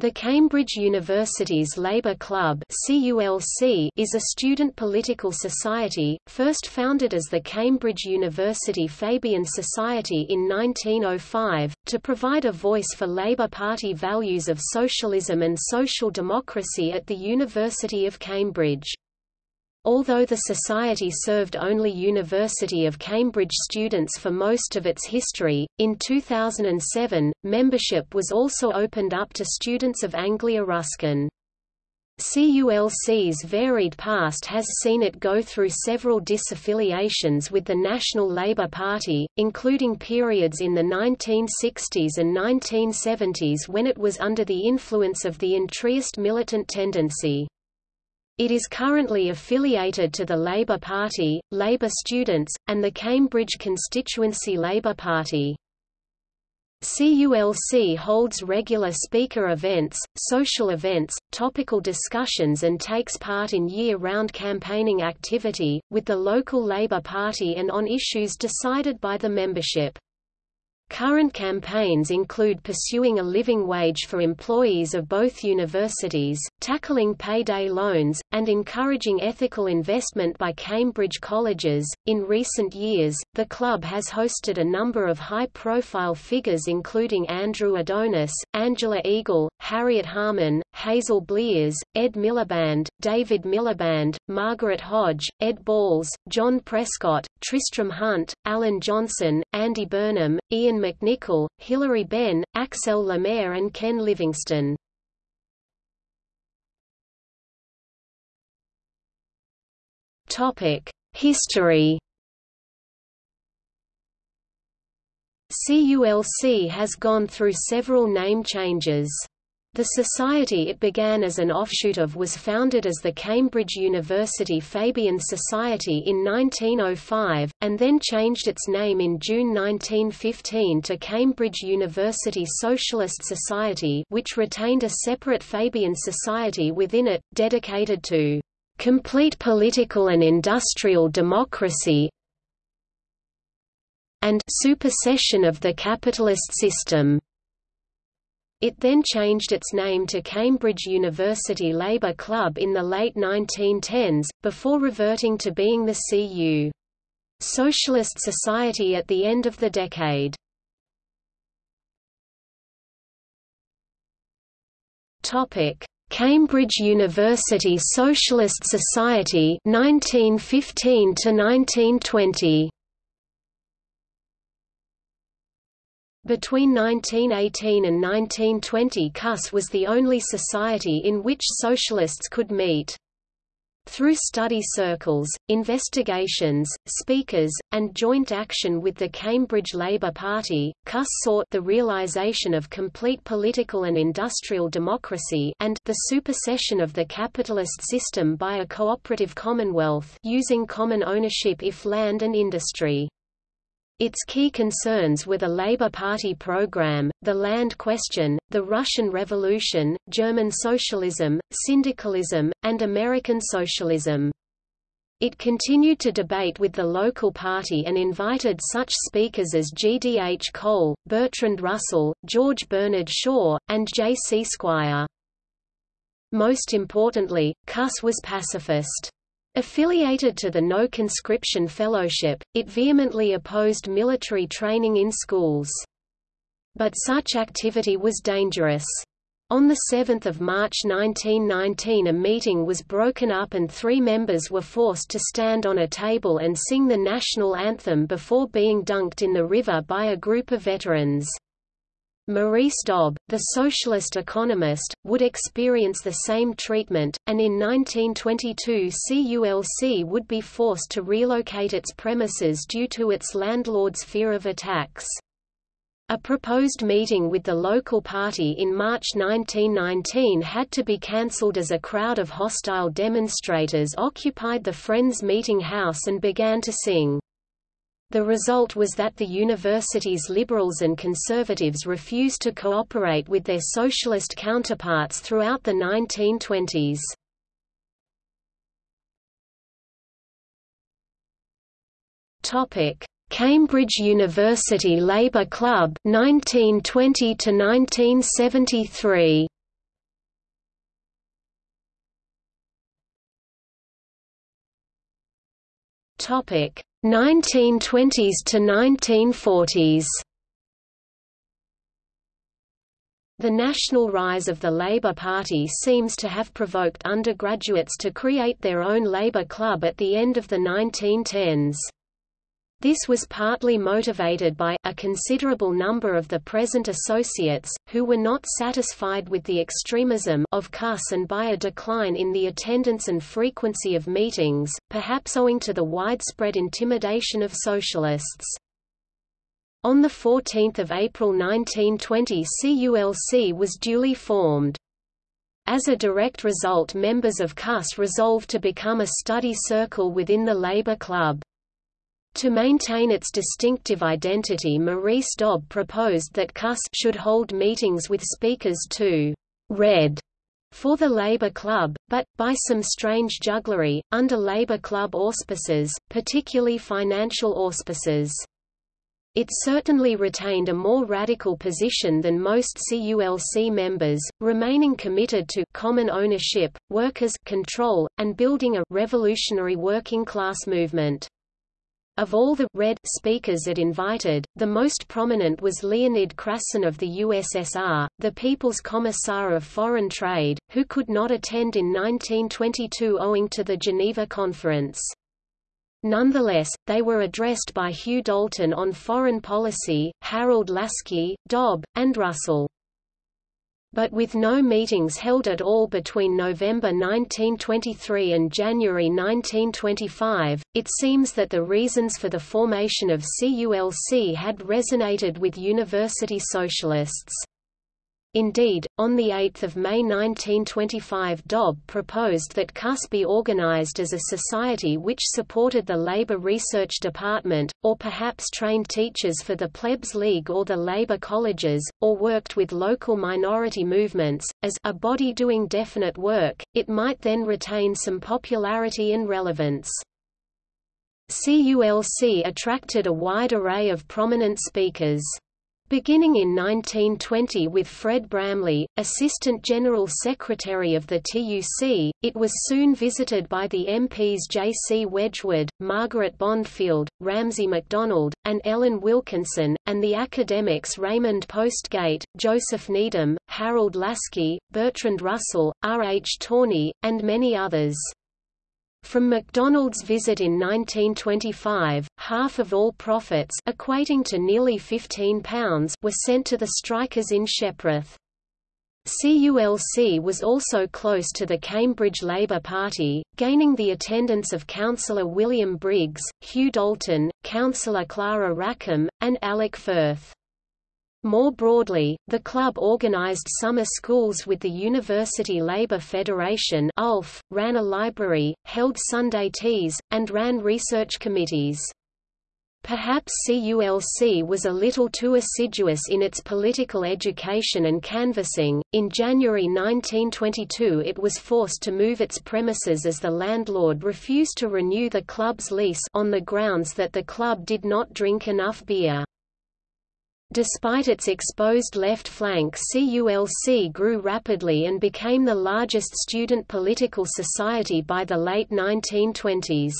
The Cambridge Universities Labour Club is a student political society, first founded as the Cambridge University Fabian Society in 1905, to provide a voice for Labour Party values of socialism and social democracy at the University of Cambridge. Although the Society served only University of Cambridge students for most of its history, in 2007, membership was also opened up to students of Anglia Ruskin. CULC's varied past has seen it go through several disaffiliations with the National Labour Party, including periods in the 1960s and 1970s when it was under the influence of the entryist militant tendency. It is currently affiliated to the Labour Party, Labour Students, and the Cambridge Constituency Labour Party. CULC holds regular speaker events, social events, topical discussions and takes part in year-round campaigning activity, with the local Labour Party and on issues decided by the membership. Current campaigns include pursuing a living wage for employees of both universities, tackling payday loans, and encouraging ethical investment by Cambridge colleges. In recent years, the club has hosted a number of high profile figures, including Andrew Adonis, Angela Eagle, Harriet Harman, Hazel Blears, Ed Miliband, David Miliband, Margaret Hodge, Ed Balls, John Prescott, Tristram Hunt, Alan Johnson, Andy Burnham, Iain McNicol, Hilary Benn, Axelle Lemaire and Ken Livingstone. History CULC has gone through several name changes. The society it began as an offshoot of was founded as the Cambridge University Fabian Society in 1905, and then changed its name in June 1915 to Cambridge University Socialist Society which retained a separate Fabian Society within it, dedicated to "...complete political and industrial democracy and supersession of the capitalist system." It then changed its name to Cambridge University Labour Club in the late 1910s, before reverting to being the CU. Socialist Society at the end of the decade. Cambridge University Socialist Society 1915 to 1920 Between 1918 and 1920 CUS was the only society in which socialists could meet. Through study circles, investigations, speakers, and joint action with the Cambridge Labour Party, CUS sought the realisation of complete political and industrial democracy and the supersession of the capitalist system by a cooperative commonwealth using common ownership if land and industry. Its key concerns were the Labour Party program, the land question, the Russian Revolution, German socialism, syndicalism, and American socialism. It continued to debate with the local party and invited such speakers as G. D. H. Cole, Bertrand Russell, George Bernard Shaw, and J. C. Squire. Most importantly, CUS was pacifist. Affiliated to the No Conscription Fellowship, it vehemently opposed military training in schools. But such activity was dangerous. On 7 March 1919 a meeting was broken up and three members were forced to stand on a table and sing the national anthem before being dunked in the river by a group of veterans. Maurice Dobb, the socialist economist, would experience the same treatment, and in 1922 CULC would be forced to relocate its premises due to its landlord's fear of attacks. A proposed meeting with the local party in March 1919 had to be cancelled as a crowd of hostile demonstrators occupied the Friends Meeting House and began to sing. The result was that the university's liberals and conservatives refused to cooperate with their socialist counterparts throughout the 1920s. Topic: Cambridge University Labour Club 1920 to 1973. Topic: 1920s to 1940s. The national rise of the Labour Party seems to have provoked undergraduates to create their own Labour Club at the end of the 1910s. This was partly motivated by a considerable number of the present associates, who were not satisfied with the extremism of CUS and by a decline in the attendance and frequency of meetings, perhaps owing to the widespread intimidation of socialists. On 14 April 1920 CULC was duly formed. As a direct result members of CUS resolved to become a study circle within the Labour Club. To maintain its distinctive identity Maurice Dobb proposed that CUS should hold meetings with speakers to «read» for the Labour Club, but, by some strange jugglery, under Labour Club auspices, particularly financial auspices. It certainly retained a more radical position than most CULC members, remaining committed to common ownership, workers' control, and building a revolutionary working class movement. Of all the red speakers it invited, the most prominent was Leonid Krasin of the USSR, the People's Commissar of Foreign Trade, who could not attend in 1922 owing to the Geneva Conference. Nonetheless, they were addressed by Hugh Dalton on foreign policy, Harold Laski, Dobb, and Russell. But with no meetings held at all between November 1923 and January 1925, it seems that the reasons for the formation of CULC had resonated with university socialists. Indeed, on 8 May 1925 Dobb proposed that CUS be organized as a society which supported the Labour Research Department, or perhaps trained teachers for the Plebs League or the Labour colleges, or worked with local minority movements. As a body doing definite work, it might then retain some popularity and relevance. CULC attracted a wide array of prominent speakers. Beginning in 1920 with Fred Bramley, Assistant General Secretary of the TUC, it was soon visited by the MPs J. C. Wedgwood, Margaret Bondfield, Ramsay MacDonald, and Ellen Wilkinson, and the academics Raymond Postgate, Joseph Needham, Harold Laski, Bertrand Russell, R. H. Tawney, and many others. From MacDonald's visit in 1925, half of all profits equating to nearly £15 were sent to the strikers in Shepworth. CULC was also close to the Cambridge Labour Party, gaining the attendance of Councillor William Briggs, Hugh Dalton, Councillor Clara Rackham, and Alec Firth. More broadly, the club organized summer schools with the University Labour Federation ULF, ran a library, held Sunday teas, and ran research committees. Perhaps CULC was a little too assiduous in its political education and canvassing. In January 1922, it was forced to move its premises as the landlord refused to renew the club's lease on the grounds that the club did not drink enough beer. Despite its exposed left flank CULC grew rapidly and became the largest student political society by the late 1920s.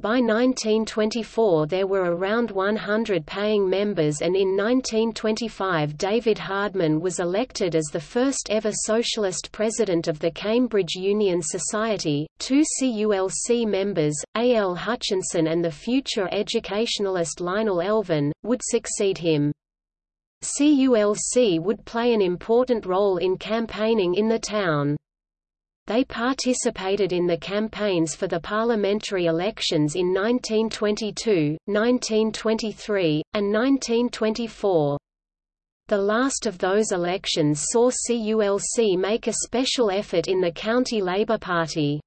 By 1924 there were around 100 paying members and in 1925 David Hardman was elected as the first ever socialist president of the Cambridge Union Society. Two CULC members, A. L. Hutchinson and the future educationalist Lionel Elvin, would succeed him. CULC would play an important role in campaigning in the town. They participated in the campaigns for the parliamentary elections in 1922, 1923, and 1924. The last of those elections saw CULC make a special effort in the County Labour Party.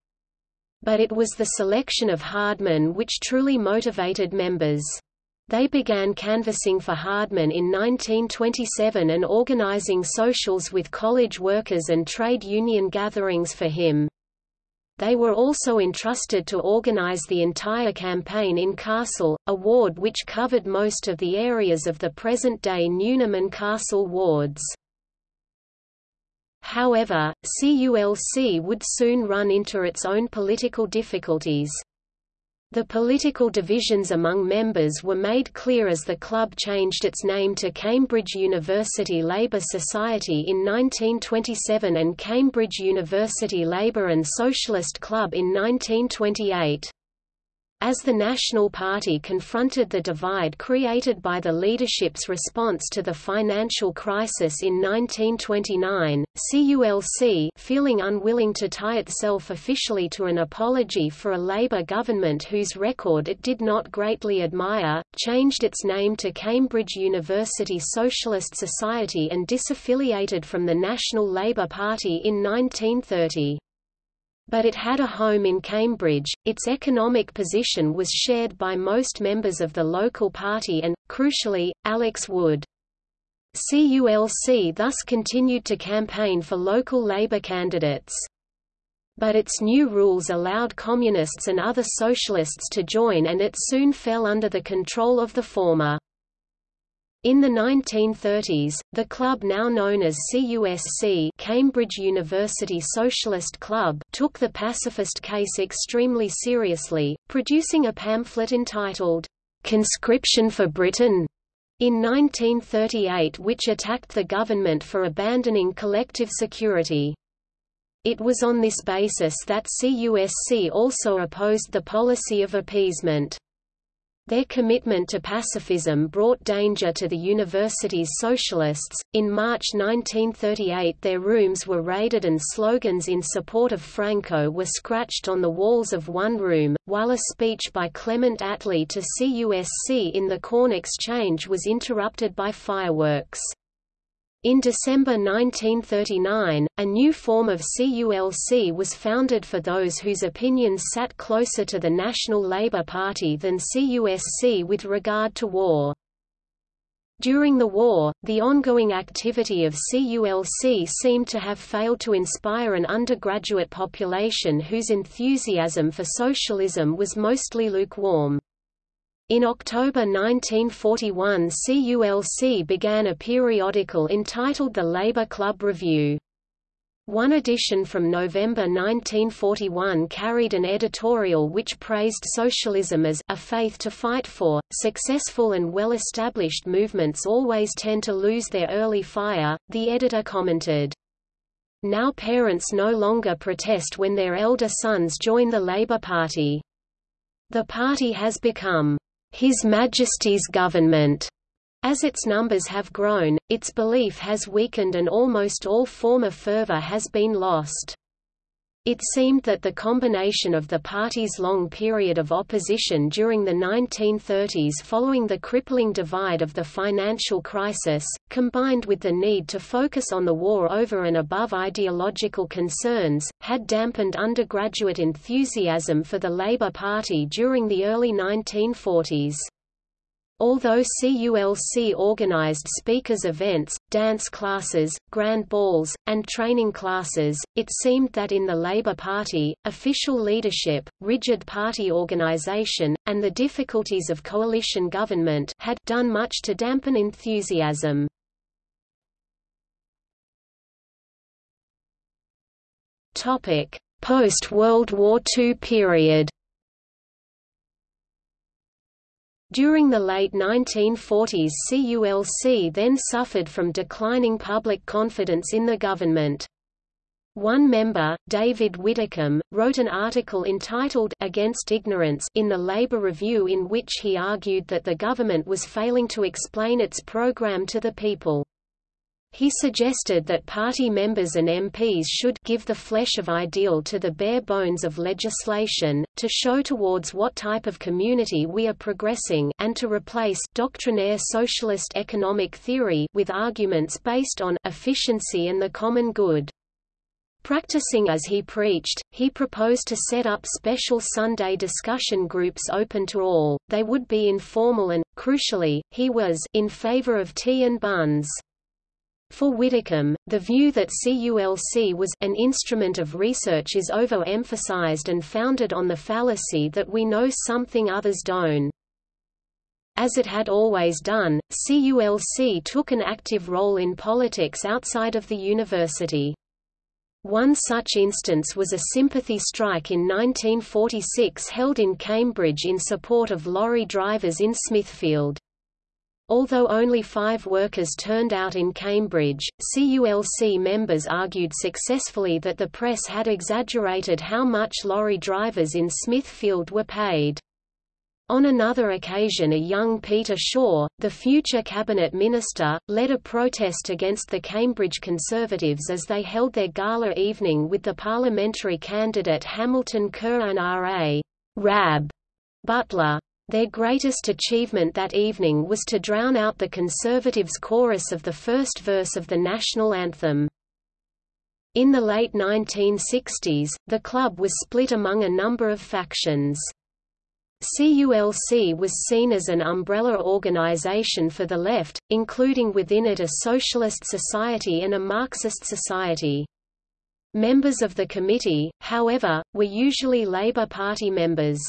But it was the selection of Hardman which truly motivated members. They began canvassing for Hardman in 1927 and organizing socials with college workers and trade union gatherings for him. They were also entrusted to organize the entire campaign in Castle, a ward which covered most of the areas of the present-day Newnham and Castle wards. However, CULC would soon run into its own political difficulties. The political divisions among members were made clear as the club changed its name to Cambridge University Labour Society in 1927 and Cambridge University Labour and Socialist Club in 1928. As the National Party confronted the divide created by the leadership's response to the financial crisis in 1929, CULC feeling unwilling to tie itself officially to an apology for a Labour government whose record it did not greatly admire, changed its name to Cambridge University Socialist Society and disaffiliated from the National Labour Party in 1930 but it had a home in Cambridge. Its economic position was shared by most members of the local party and, crucially, Alex Wood. CULC thus continued to campaign for local Labour candidates. But its new rules allowed communists and other socialists to join and it soon fell under the control of the former. In the 1930s, the club now known as CUSC Cambridge University Socialist Club took the pacifist case extremely seriously, producing a pamphlet entitled, "'Conscription for Britain' in 1938 which attacked the government for abandoning collective security. It was on this basis that CUSC also opposed the policy of appeasement. Their commitment to pacifism brought danger to the university's socialists. In March 1938, their rooms were raided and slogans in support of Franco were scratched on the walls of one room, while a speech by Clement Attlee to CUSC in the Corn Exchange was interrupted by fireworks. In December 1939, a new form of CULC was founded for those whose opinions sat closer to the National Labour Party than CUSC with regard to war. During the war, the ongoing activity of CULC seemed to have failed to inspire an undergraduate population whose enthusiasm for socialism was mostly lukewarm. In October 1941 CULC began a periodical entitled the Labour Club Review. One edition from November 1941 carried an editorial which praised socialism as a faith to fight for. Successful and well established movements always tend to lose their early fire, the editor commented. Now parents no longer protest when their elder sons join the Labour Party. The party has become his Majesty's government. As its numbers have grown, its belief has weakened and almost all former fervour has been lost. It seemed that the combination of the party's long period of opposition during the 1930s following the crippling divide of the financial crisis, combined with the need to focus on the war over and above ideological concerns, had dampened undergraduate enthusiasm for the Labour Party during the early 1940s. Although CULC organized speakers events, dance classes, grand balls, and training classes, it seemed that in the Labour Party, official leadership, rigid party organization, and the difficulties of coalition government had done much to dampen enthusiasm. Post-World War II period During the late 1940s CULC then suffered from declining public confidence in the government. One member, David Widdicombe, wrote an article entitled Against Ignorance in the Labour Review in which he argued that the government was failing to explain its program to the people. He suggested that party members and MPs should give the flesh of ideal to the bare bones of legislation, to show towards what type of community we are progressing and to replace doctrinaire socialist economic theory with arguments based on efficiency and the common good. Practicing as he preached, he proposed to set up special Sunday discussion groups open to all, they would be informal and, crucially, he was in favor of tea and buns. For Widdicombe, the view that CULC was an instrument of research is overemphasized and founded on the fallacy that we know something others don't. As it had always done, CULC took an active role in politics outside of the university. One such instance was a sympathy strike in 1946 held in Cambridge in support of lorry drivers in Smithfield. Although only five workers turned out in Cambridge, CULC members argued successfully that the press had exaggerated how much lorry drivers in Smithfield were paid. On another occasion a young Peter Shore, the future cabinet minister, led a protest against the Cambridge Conservatives as they held their gala evening with the parliamentary candidate Hamilton Kerr and R.A. Rab Butler. Their greatest achievement that evening was to drown out the Conservatives' chorus of the first verse of the national anthem. In the late 1960s, the club was split among a number of factions. CULC was seen as an umbrella organization for the left, including within it a socialist society and a Marxist society. Members of the committee, however, were usually Labour Party members.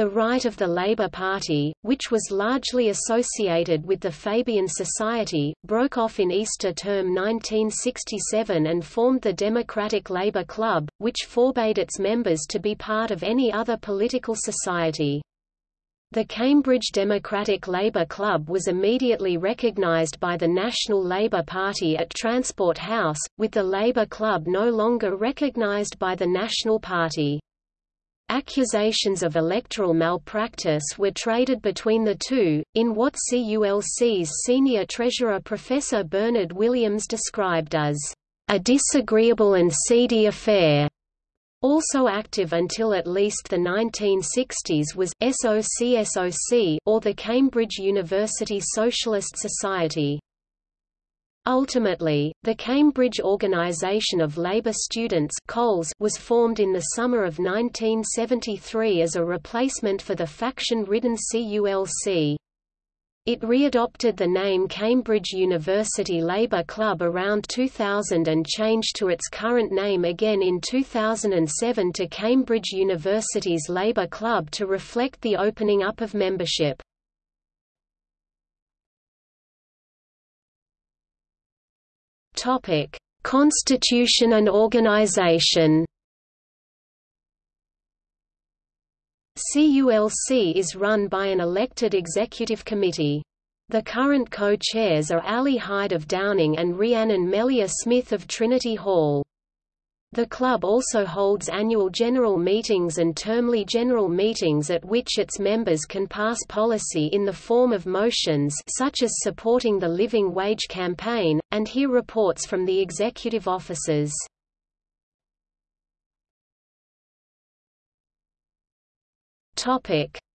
The right of the Labour Party, which was largely associated with the Fabian Society, broke off in Easter term 1967 and formed the Democratic Labour Club, which forbade its members to be part of any other political society. The Cambridge Democratic Labour Club was immediately recognised by the National Labour Party at Transport House, with the Labour Club no longer recognised by the National Party. Accusations of electoral malpractice were traded between the two, in what CULC's senior treasurer Professor Bernard Williams described as a disagreeable and seedy affair. Also active until at least the 1960s was SOCSOC or the Cambridge University Socialist Society. Ultimately, the Cambridge Organisation of Labour Students was formed in the summer of 1973 as a replacement for the faction-ridden CULC. It readopted the name Cambridge University Labour Club around 2000 and changed to its current name again in 2007 to Cambridge Universities Labour Club to reflect the opening up of membership. Topic: Constitution and organization. CULC is run by an elected executive committee. The current co-chairs are Ali Hyde of Downing and Rhiannon Melia Smith of Trinity Hall. The club also holds annual general meetings and termly general meetings at which its members can pass policy in the form of motions such as supporting the Living Wage campaign, and hear reports from the executive officers.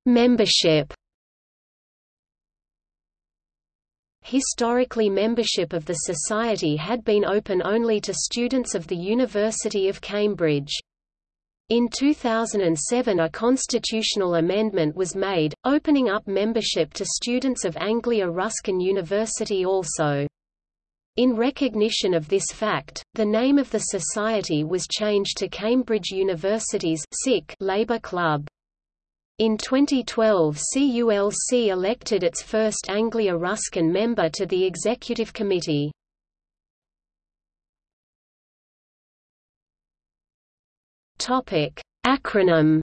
Membership Historically membership of the Society had been open only to students of the University of Cambridge. In 2007 a constitutional amendment was made, opening up membership to students of Anglia Ruskin University also. In recognition of this fact, the name of the society was changed to Cambridge Universities Labour Club. In 2012 CULC elected its first Anglia Ruskin member to the Executive Committee. Acronym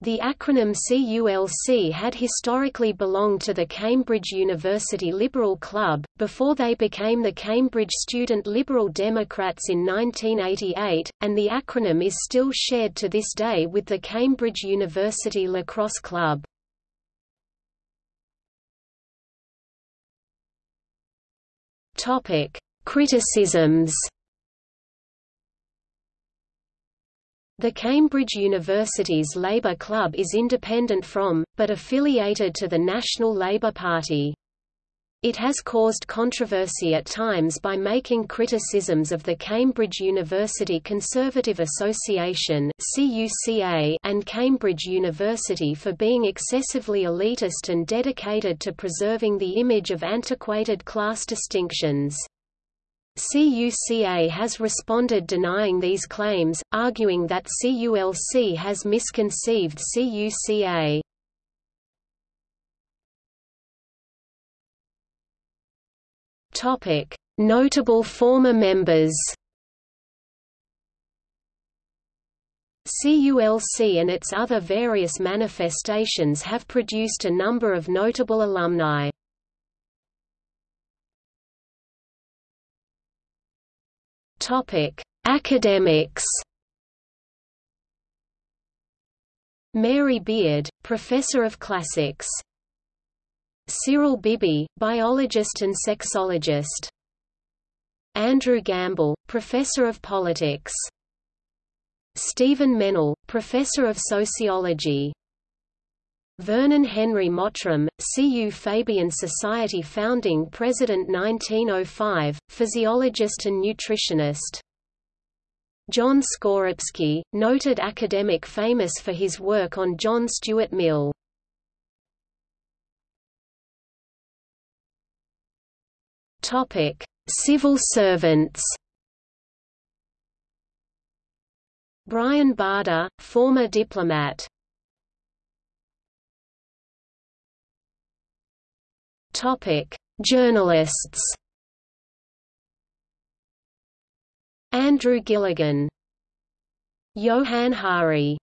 The acronym CULC had historically belonged to the Cambridge University Liberal Club, before they became the Cambridge Student Liberal Democrats in 1988, and the acronym is still shared to this day with the Cambridge University Lacrosse Club. Criticisms The Cambridge Universities Labour Club is independent from, but affiliated to the National Labour Party. It has caused controversy at times by making criticisms of the Cambridge University Conservative Association and Cambridge University for being excessively elitist and dedicated to preserving the image of antiquated class distinctions. CUCA has responded denying these claims, arguing that CULC has misconceived CUCA. Notable former members CULC and its other various manifestations have produced a number of notable alumni. Topic: Academics. Mary Beard, professor of classics. Cyril Bibby, biologist and sexologist. Andrew Gamble, professor of politics. Stephen Mennell, professor of sociology. Vernon Henry Mottram, CU Fabian Society founding president 1905, physiologist and nutritionist. John Skorupski, noted academic famous for his work on John Stuart Mill. Topic: Civil servants. Brian Barder, former diplomat. Topic: Journalists. Andrew Gilligan. Johann Hari.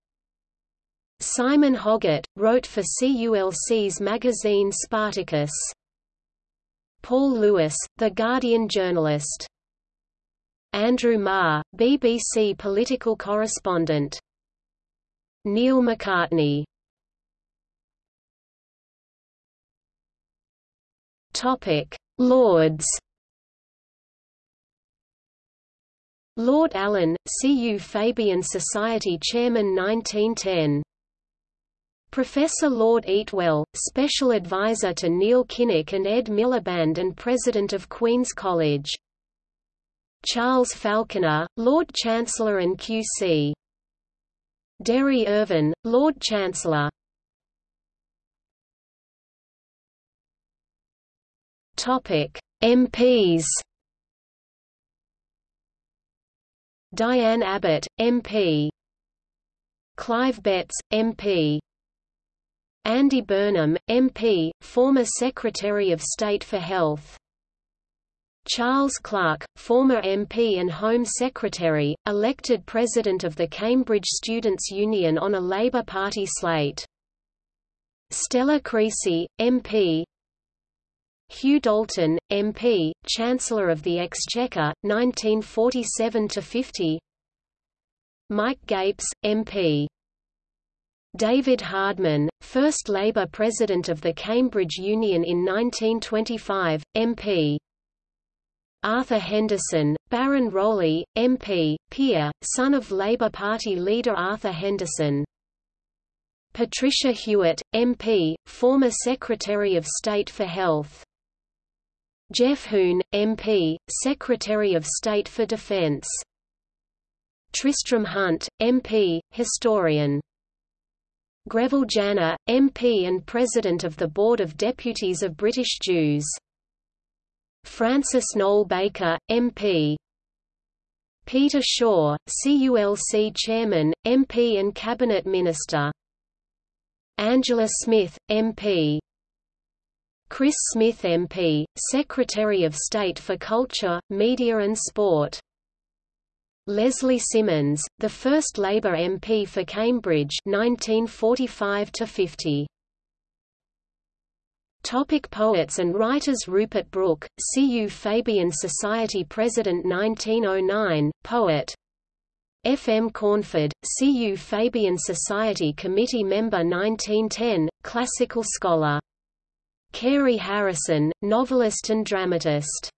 Simon Hoggart, wrote for CULC's magazine Spartacus. Paul Lewis, The Guardian journalist Andrew Marr, BBC political correspondent. Neil McCartney Topic: Lords. Lord Allen, CU Fabian Society Chairman 1910. Professor Lord Eatwell, Special Advisor to Neil Kinnock and Ed Miliband and President of Queen's College Charles Falconer, Lord Chancellor and Q.C. Derry Irvine, Lord Chancellor MPs Diane Abbott, MP Clive Betts, MP Andy Burnham, MP, former Secretary of State for Health. Charles Clarke, former MP and Home Secretary, elected President of the Cambridge Students' Union on a Labour Party slate. Stella Creasy, MP Hugh Dalton, MP, Chancellor of the Exchequer, 1947–50 Mike Gapes, MP David Hardman, first Labour President of the Cambridge Union in 1925, MP Arthur Henderson, Baron Rowley, MP, peer, son of Labour Party leader Arthur Henderson. Patricia Hewitt, MP, former Secretary of State for Health. Geoff Hoon, MP, Secretary of State for Defence. Tristram Hunt, MP, historian. Greville Janner, MP and President of the Board of Deputies of British Jews. Francis Noel Baker, MP. Peter Shore, CULC Chairman, MP and Cabinet Minister. Angela Smith, MP. Chris Smith MP, Secretary of State for Culture, Media and Sport. Leslie Symonds, the first Labour MP for Cambridge 1945 -50. Topic poets and writers Rupert Brooke, CU Fabian Society President 1909, poet F. M. Cornford, CU Fabian Society Committee Member 1910, classical scholar. Carey Harrison, novelist and dramatist.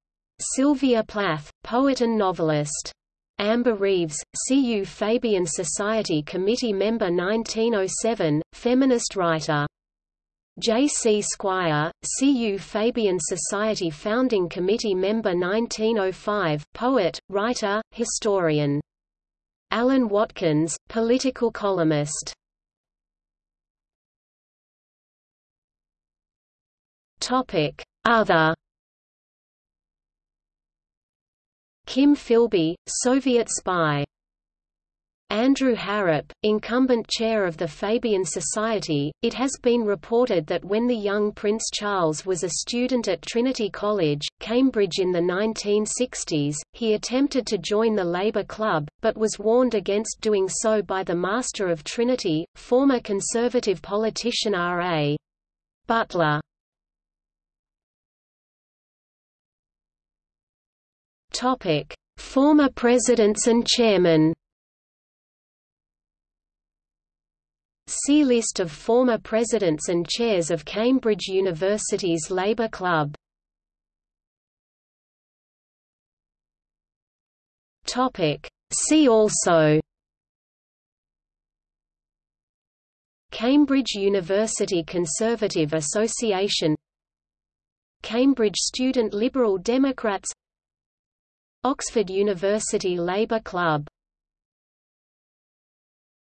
Sylvia Plath, poet and novelist. Amber Reeves, CU Fabian Society Committee Member 1907, feminist writer. J. C. Squire, CU Fabian Society Founding Committee Member 1905, poet, writer, historian. Alan Watkins, political columnist. Other Kim Philby, Soviet spy Andrew Harrop, incumbent chair of the Fabian Society, it has been reported that when the young Prince Charles was a student at Trinity College, Cambridge in the 1960s, he attempted to join the Labour Club, but was warned against doing so by the Master of Trinity, former Conservative politician R.A. Butler. Former presidents and chairmen See List of former presidents and chairs of Cambridge Universities Labour Club. Topic: See also. Cambridge University Conservative Association. Cambridge Student Liberal Democrats Oxford University Labour Club